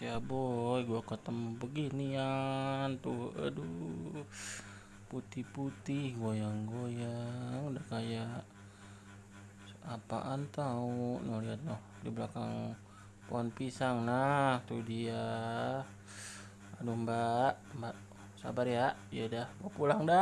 ya boy. Gua ketemu beginian tuh. Aduh. Putih-putih goyang-goyang. Udah kayak apaan tahu noh lihat noh di belakang pohon pisang. Nah tuh dia. Aduh mbak. Mbak sabar ya. Ya udah mau pulang dah.